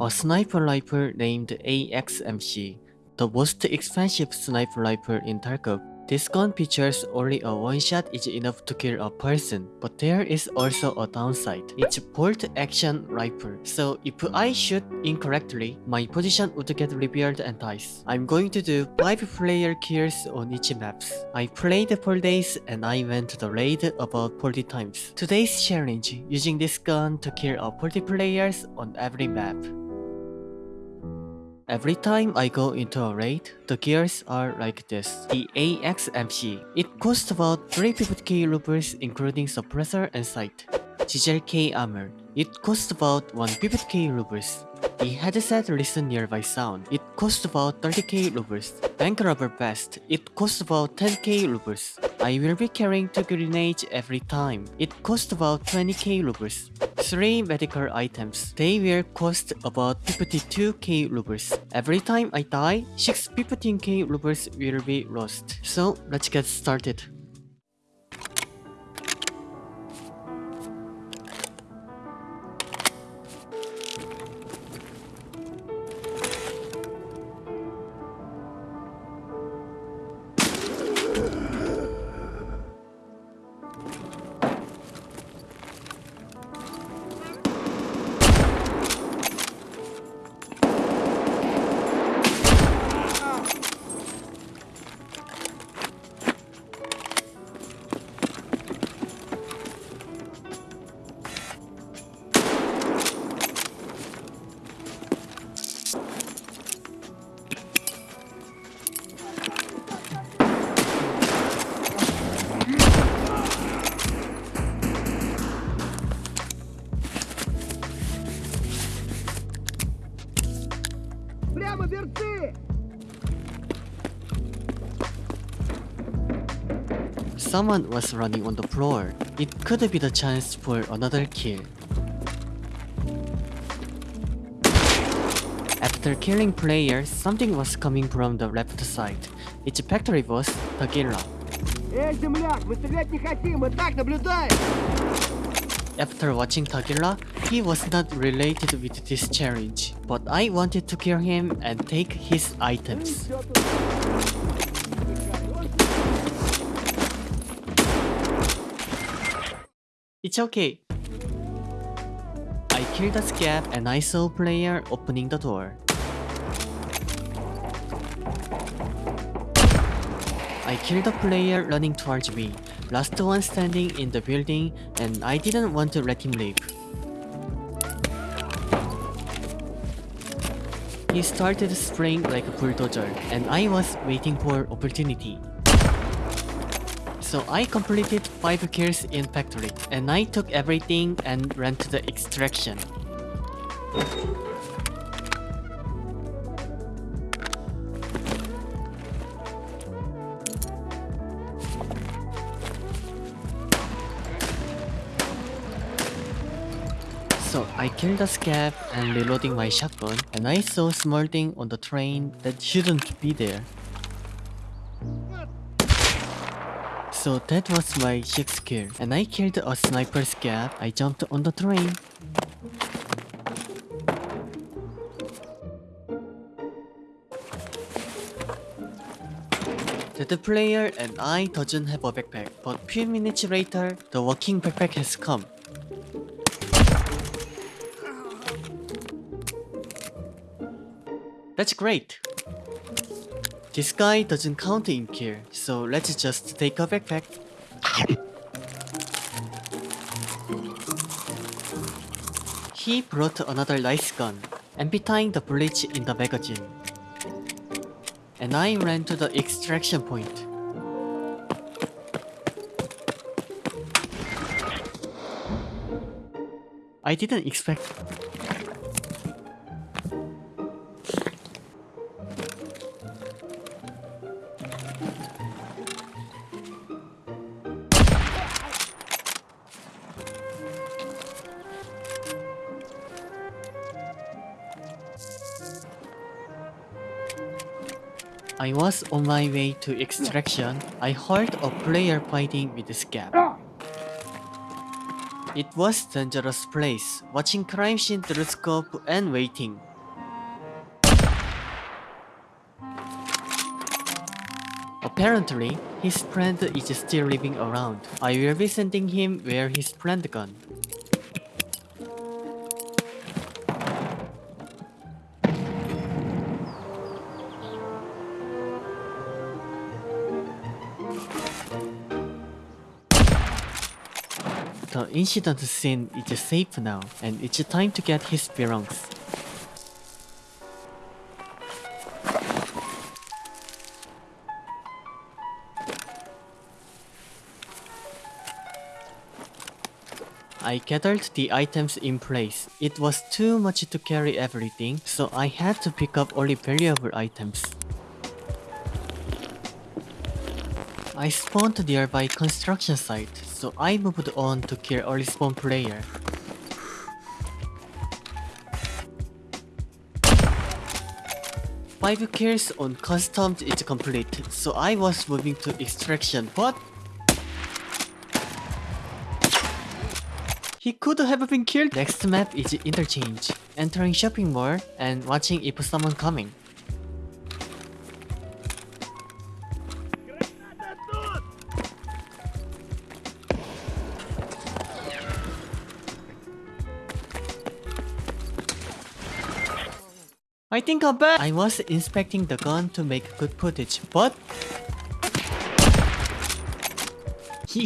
a sniper rifle named AXMC, the most expensive sniper rifle in Tarkov. This gun features only a one shot is enough to kill a person, but there is also a downside. It's a bolt action rifle, so if I shoot incorrectly, my position would get revealed and dies. I'm going to do 5 player kills on each maps. I played for days and I went to the raid about 40 times. Today's challenge, using this gun to kill a 40 players on every map. Every time I go into a raid, the gears are like this. The AXMC. It costs about 350k rubles including suppressor and sight. Gzhel-K armor. It costs about 150k rubles. The headset listen nearby sound. It costs about 30k rubles. Bank robber vest. It costs about 10k rubles. I will be carrying two grenades every time. It costs about 20k rubles. 3 medical items. They will cost about 52k rubles. Every time I die, 6 15k rubles will be lost. So let's get started. Someone was running on the floor. It could be the chance for another kill. After killing player, something was coming from the left side. Its factory was the After watching Tagilla, he was not related with this challenge, but I wanted to kill him and take his items. It's okay. I killed the scav and I saw player opening the door. I killed the player running towards me, last one standing in the building and I didn't want to let him leave. He started spraying like a bulldozer and I was waiting for opportunity. So I completed 5 kills in factory and I took everything and ran to the extraction. So I killed the scav and reloading my shotgun and I saw small thing on the train that shouldn't be there. So that was my 6th kill and I killed a sniper scav. I jumped on the train. The player and I doesn't have a backpack, but few minutes later, the walking backpack has come. That's great! This guy doesn't count in here, so let's just take a backpack. He brought another nice gun, emptying the bullets in the magazine. And I ran to the extraction point. I didn't expect I was on my way to extraction, I heard a player fighting with a scav. It was dangerous place, watching crime scene through scope and waiting. Apparently, his friend is still living around. I will be sending him where his friend gone. The incident scene is safe now, and it's time to get his belongings. I gathered the items in place. It was too much to carry everything, so I had to pick up only valuable items. I spawned nearby construction site, so I moved on to kill early spawn player. Five kills on customs is complete, so I was moving to extraction, but He could have been killed. Next map is interchange. Entering shopping mall and watching if someone coming. I think I'm back. I was inspecting the gun to make good footage, but...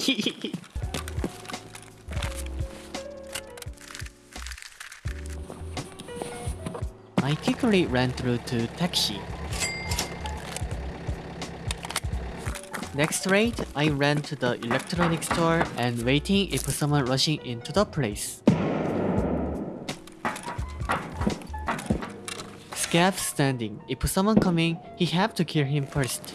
I quickly ran through to taxi. Next raid, I ran to the electronics store and waiting if someone rushing into the place. Scav standing. If someone coming, he have to kill him first.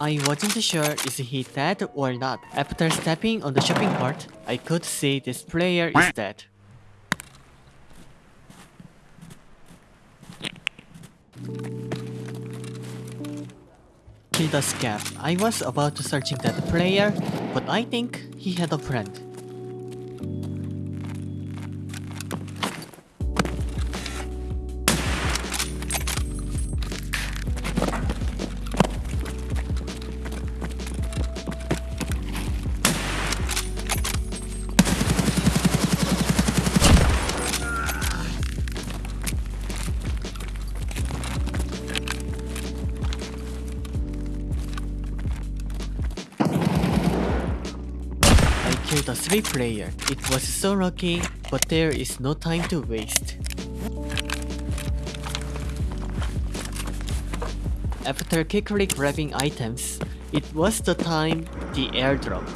I wasn't sure is he dead or not. After stepping on the shopping cart, I could see this player is dead. Kill the scav. I was about to searching that player, but I think he had a friend. Killed a 3 player. It was so lucky, but there is no time to waste. After quickly grabbing items, it was the time the airdrop.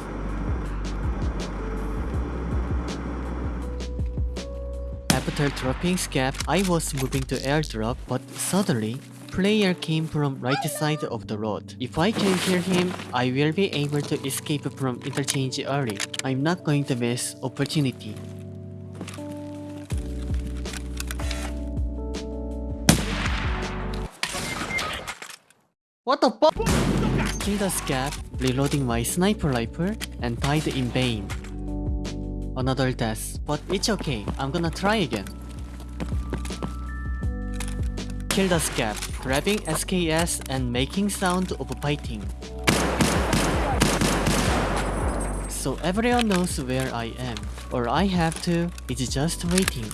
After dropping Scav, I was moving to airdrop, but suddenly, player came from right side of the road. If I can kill him, I will be able to escape from interchange early. I'm not going to miss opportunity. What the fuck? Killed the scav, reloading my sniper rifle, and died in vain. Another death, but it's okay, I'm gonna try again. Kill the scav, grabbing SKS and making sound of fighting. So everyone knows where I am. or I have to it's just waiting.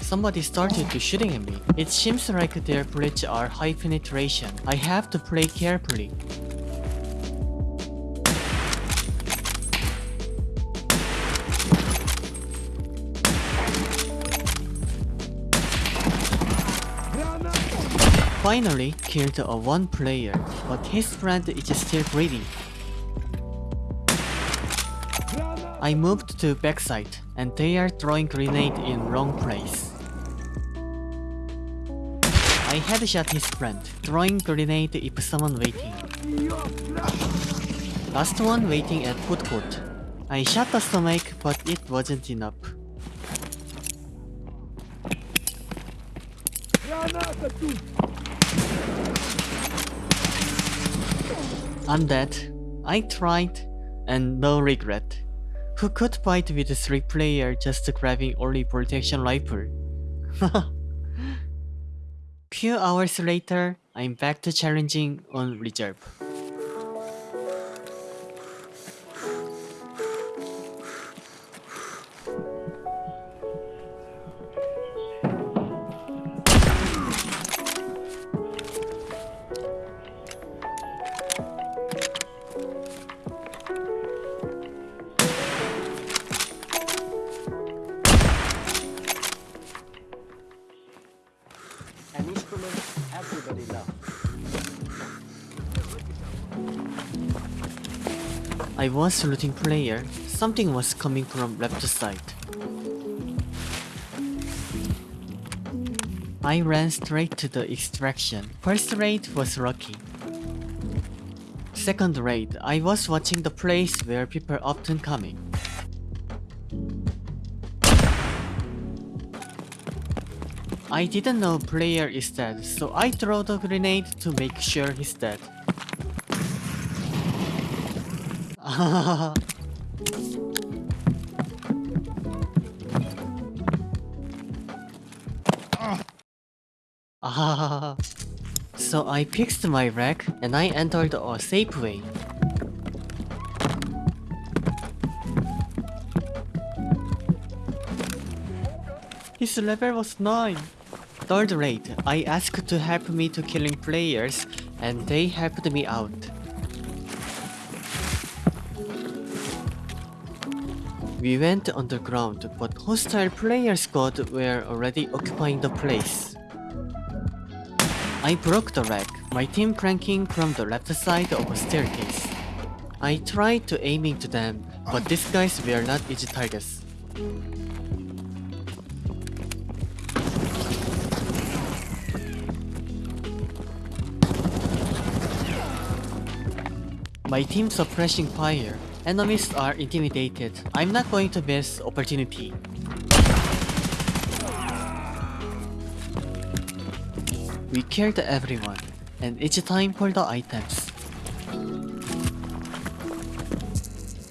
Somebody started to shooting at me. It seems like their bullets are high penetration. I have to play carefully. Finally, killed a one player, but his friend is still breathing. I moved to backside, and they are throwing grenade in wrong place. I headshot his friend, throwing grenade if someone waiting. Last one waiting at food court. I shot the stomach, but it wasn't enough. Dead. I tried, and no regret. Who could fight with 3 player just grabbing only protection rifle? Few hours later, I'm back to challenging on reserve. I was looting player. Something was coming from left side. I ran straight to the extraction. First raid was lucky. Second raid, I was watching the place where people often coming. I didn't know player is dead, so I throw the grenade to make sure he's dead. So I fixed my wreck and I entered a safe way. His level was 9. Third raid, I asked to help me to killing players and they helped me out. We went underground, but hostile player squad were already occupying the place. I broke the rack, my team cranking from the left side of a staircase. I tried to aim into them, but these guys were not easy targets. My team suppressing fire. Enemies are intimidated. I'm not going to miss opportunity. We killed everyone, and it's time for the items.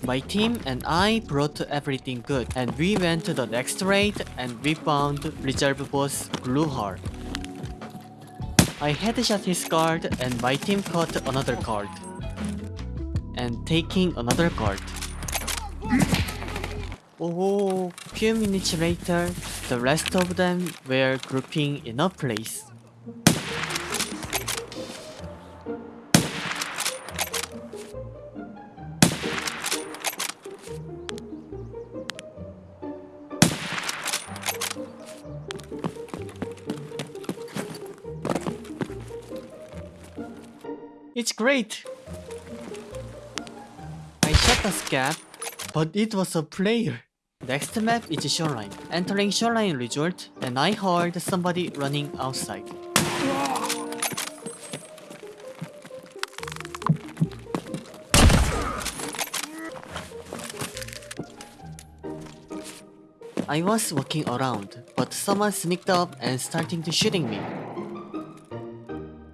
My team and I brought everything good, and we went to the next raid and we found reserve boss Gluhar. I headshot his guard and my team caught another guard. And taking another guard. Oh, few minutes later, the rest of them were grouping in a place. It's great! Shot the scav, but it was a player. Next map is Shoreline. Entering Shoreline Resort, and I heard somebody running outside. I was walking around, but someone sneaked up and starting to shooting me.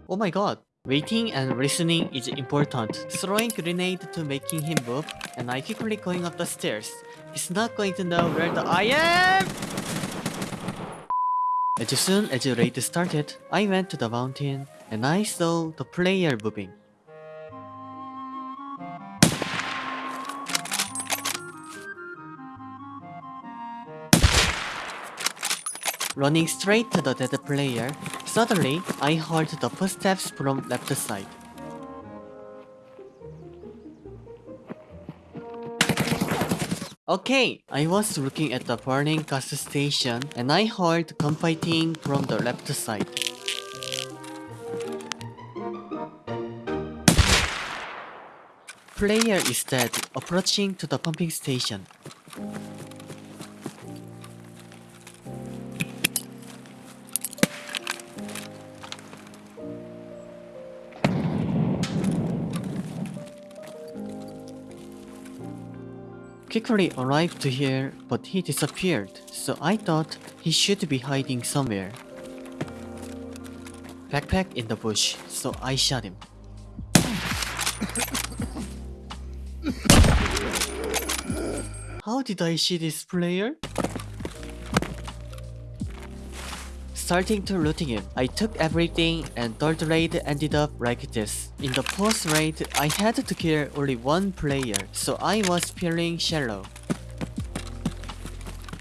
Oh my god. Waiting and listening is important. Throwing grenade to making him move, and I quickly going up the stairs. He's not going to know where the I am! As soon as the raid started, I went to the mountain, and I saw the player moving. Running straight to the dead player, suddenly I heard the footsteps from left side. Okay, I was looking at the burning gas station and I heard gunfighting from the left side. Player is dead, approaching to the pumping station. Quickly arrived to here, but he disappeared, so I thought he should be hiding somewhere. Backpack in the bush, so I shot him. How did I see this player? Starting to looting him, I took everything and third raid ended up like this. In the post raid, I had to kill only one player, so I was feeling shallow.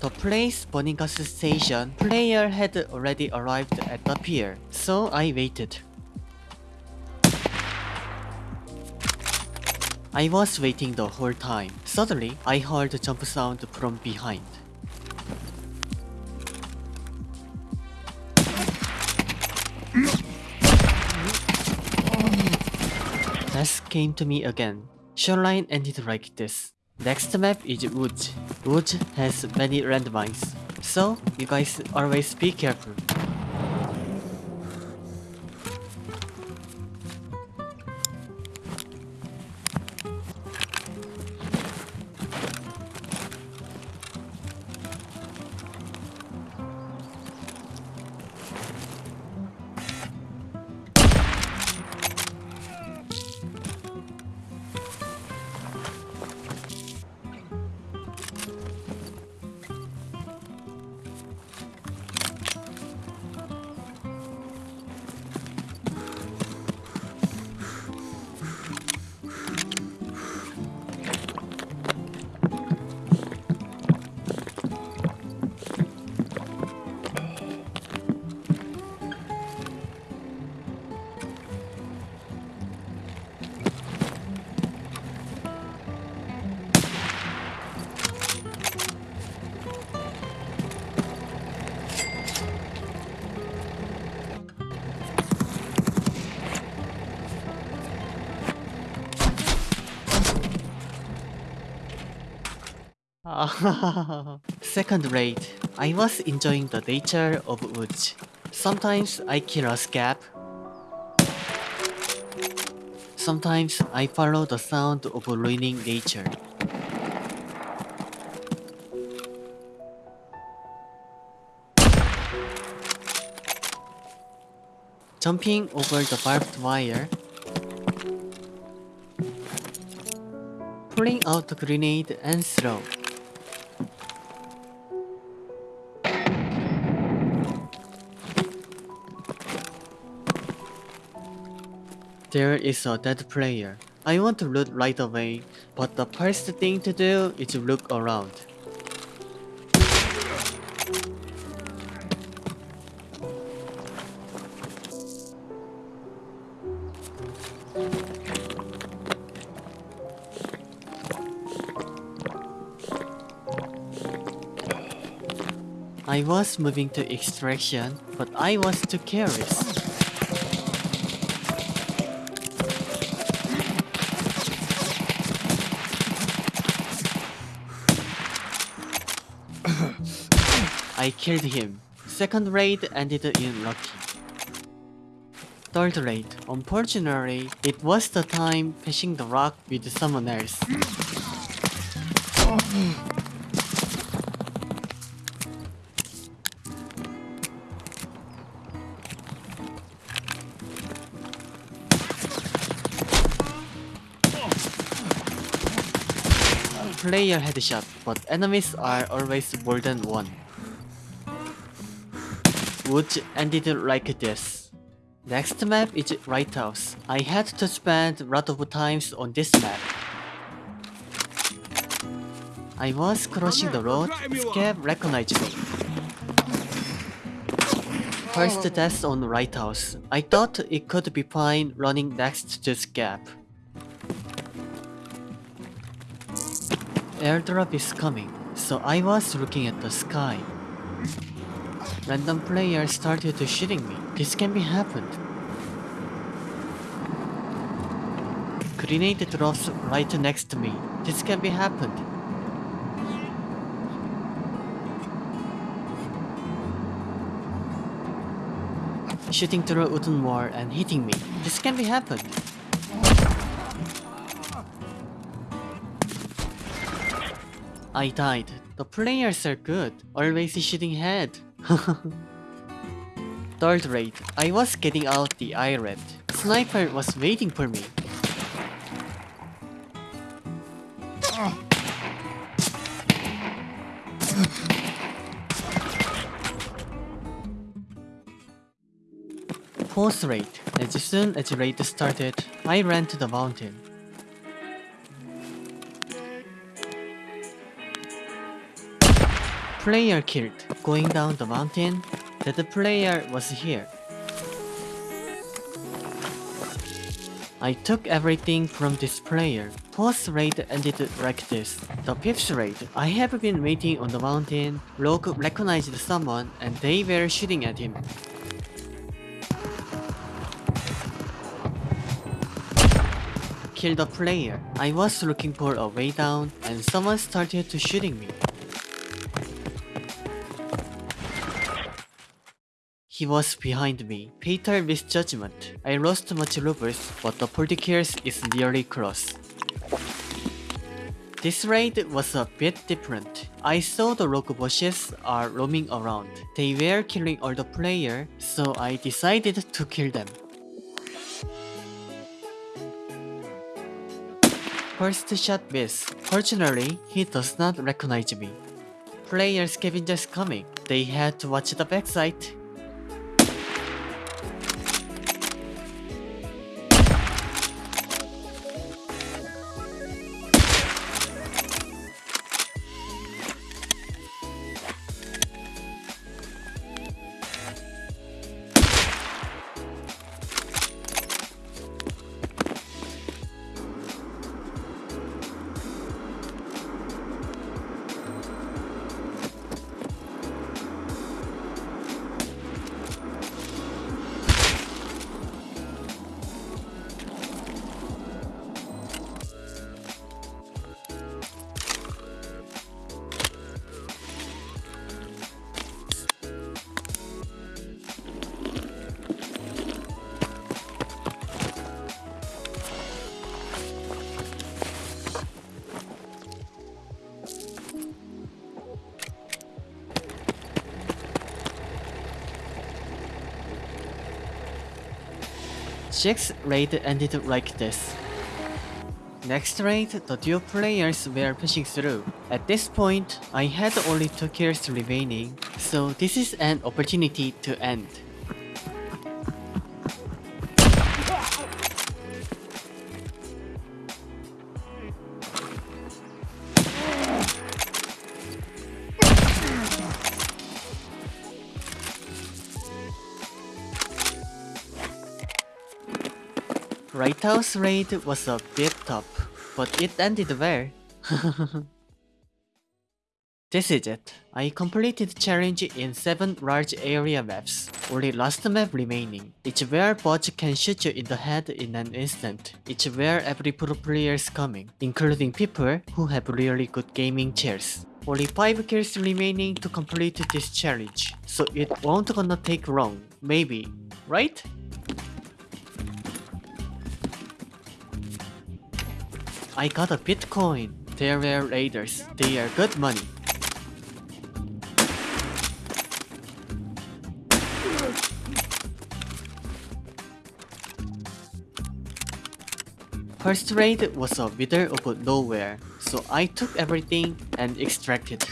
The place Boningas station, player had already arrived at the pier, so I waited. I was waiting the whole time. Suddenly, I heard a jump sound from behind. Came to me again. Shoreline ended like this. Next map is Wood. Wood has many landmines, so you guys always be careful. Second rate, I was enjoying the nature of woods. Sometimes I kill a scav. Sometimes I follow the sound of ruining nature. Jumping over the barbed wire. Pulling out the grenade and throw. There is a dead player. I want to loot right away, but the first thing to do is to look around. I was moving to extraction, but I was too careless. I killed him. Second raid ended in lucky. Third raid. Unfortunately, it was the time fishing the rock with someone else. Player headshot, but enemies are always more than one. Woods ended like this. Next map is Lighthouse. I had to spend a lot of times on this map. I was crossing the road, Scav recognized me. First death on Lighthouse. I thought it could be fine running next to Scav. Airdrop is coming, so I was looking at the sky. Random players started shooting me. This can be happened. Grenade drops right next to me. This can be happened. Shooting through a wooden wall and hitting me. This can be happened. I died. The players are good. Always shooting head. Third raid. I was getting out the island. Sniper was waiting for me. Fourth raid. as soon as the raid started, I ran to the mountain. Player killed. Going down the mountain, that the player was here. I took everything from this player. Fourth raid ended like this. The fifth raid, I have been waiting on the mountain. Rogue recognized someone and they were shooting at him. Killed the player. I was looking for a way down and someone started to shooting me. He was behind me. Fatal misjudgment. I lost much rubles, but the Politicals is nearly close. This raid was a bit different. I saw the rogue bosses are roaming around. They were killing all the player, so I decided to kill them. First shot miss. Fortunately, he does not recognize me. Player scavengers coming. They had to watch the backside. Sixth raid ended like this. Next raid, the duo players were pushing through. At this point, I had only 2 kills remaining, so this is an opportunity to end. House raid was a bit tough, but it ended well. this is it. I completed challenge in 7 large area maps. Only last map remaining. It's where bots can shoot you in the head in an instant. It's where every pro player is coming, including people who have really good gaming chairs. Only 5 kills remaining to complete this challenge, so it won't gonna take long, maybe, right? I got a Bitcoin. They were raiders. They are good money. First raid was a wither of nowhere, so I took everything and extracted.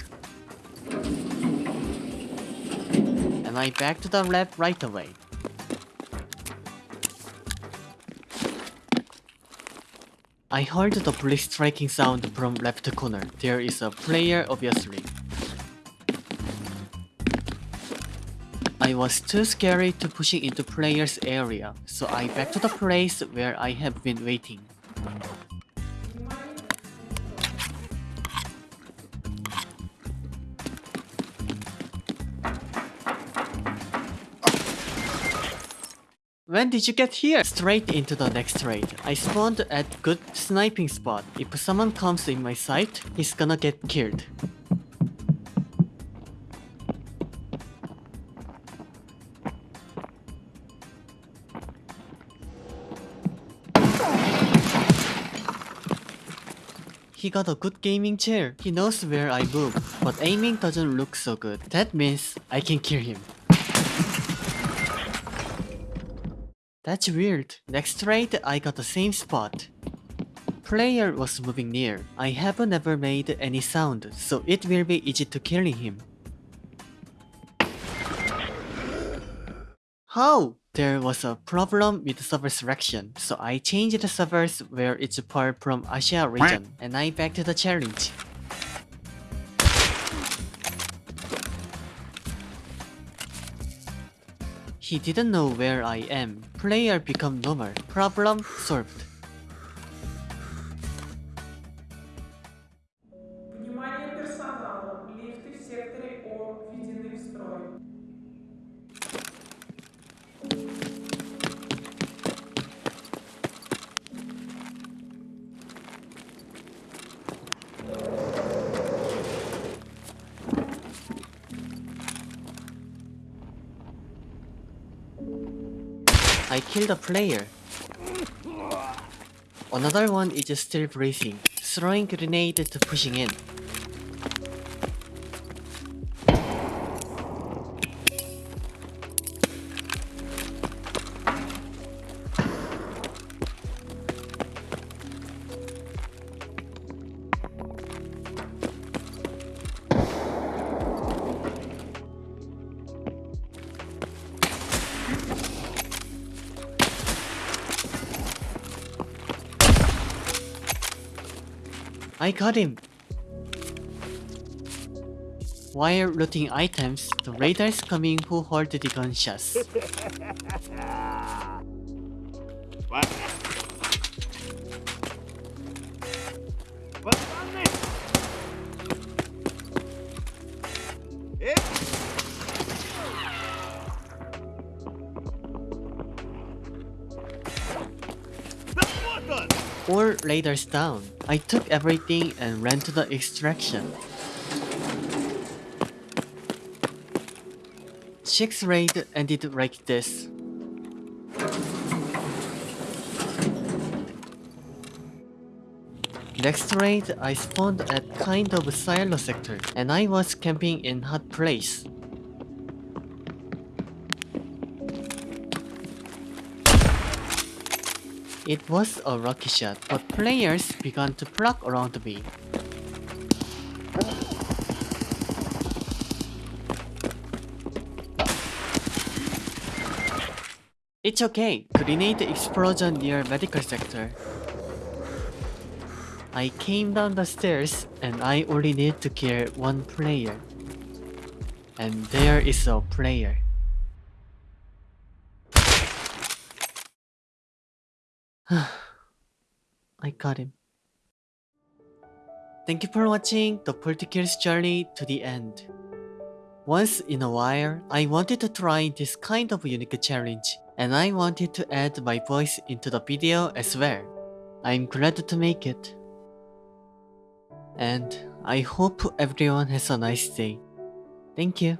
And I back to the lab right away. I heard the police striking sound from left corner. There is a player obviously. I was too scary to pushing into player's area, so I back to the place where I have been waiting. When did you get here? Straight into the next raid. I spawned at good sniping spot. If someone comes in my sight, he's gonna get killed. He got a good gaming chair. He knows where I move, but aiming doesn't look so good. That means I can kill him. That's weird. Next raid, I got the same spot. Player was moving near. I have never made any sound, so it will be easy to kill him. How? There was a problem with server selection, so I changed the servers where it's apart from Asia region, and I backed the challenge. He didn't know where I am. Player become normal. Problem solved. I killed a player. Another one is still breathing, throwing grenade to pushing in. I got him! While looting items, the raiders coming who heard the gunshots. он! All raiders down. I took everything and ran to the extraction. Six raid ended like this. Next raid, I spawned at kind of silo sector, and I was camping in hot place. It was a rocky shot, but players began to flock around me. It's okay, grenade explosion near medical sector. I came down the stairs and I only need to kill one player. And there is a player. I got him. Thank you for watching the Politicals journey to the end. Once in a while, I wanted to try this kind of unique challenge, and I wanted to add my voice into the video as well. I'm glad to make it. And I hope everyone has a nice day. Thank you.